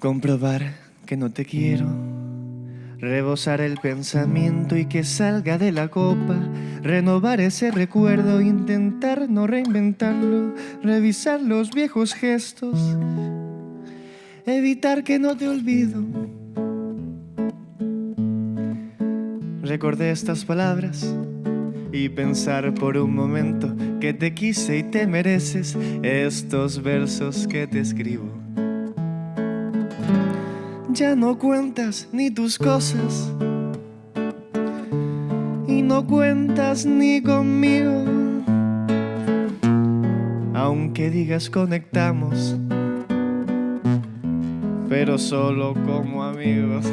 Comprobar que no te quiero, rebosar el pensamiento y que salga de la copa, renovar ese recuerdo, intentar no reinventarlo, revisar los viejos gestos, evitar que no te olvido. Recordé estas palabras y pensar por un momento que te quise y te mereces estos versos que te escribo. Ya no cuentas ni tus cosas y no cuentas ni conmigo. Aunque digas conectamos, pero solo como amigos.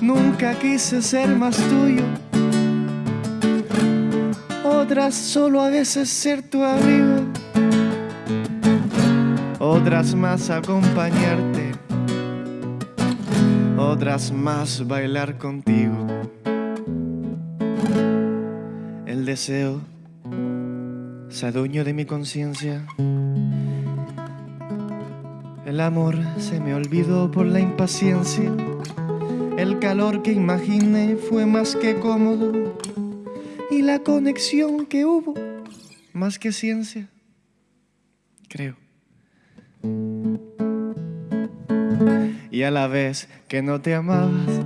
Nunca quise ser más tuyo otras solo a veces ser tu amigo, otras más acompañarte, otras más bailar contigo. El deseo se adueñó de mi conciencia. El amor se me olvidó por la impaciencia. El calor que imaginé fue más que cómodo y la conexión que hubo, más que ciencia, creo. Y a la vez que no te amabas,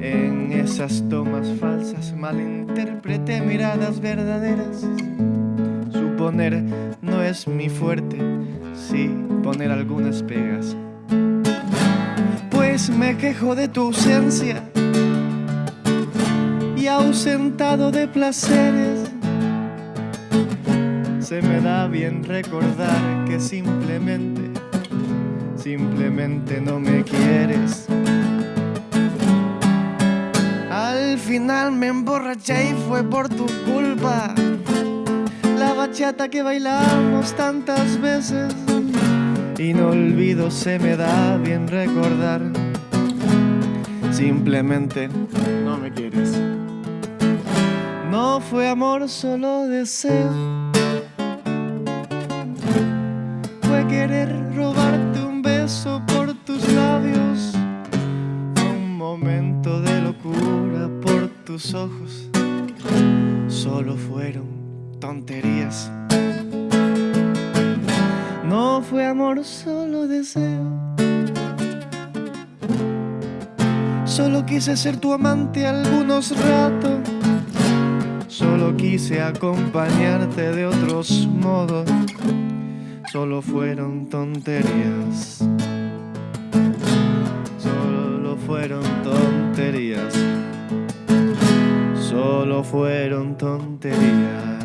en esas tomas falsas malinterpreté miradas verdaderas. Suponer no es mi fuerte, sí poner algunas pegas. Pues me quejo de tu ausencia ausentado de placeres. Se me da bien recordar que simplemente, simplemente no me quieres. Al final me emborraché y fue por tu culpa. La bachata que bailamos tantas veces. Y no olvido, se me da bien recordar. Simplemente no me quieres. No fue amor, solo deseo. Fue querer robarte de locura por tus ojos. Solo fueron tonterías. No fue amor, solo deseo. Solo quise ser tu amante algunos ratos Solo quise acompañarte de otros modos, solo fueron tonterías. Solo fueron tonterías. Solo fueron tonterías.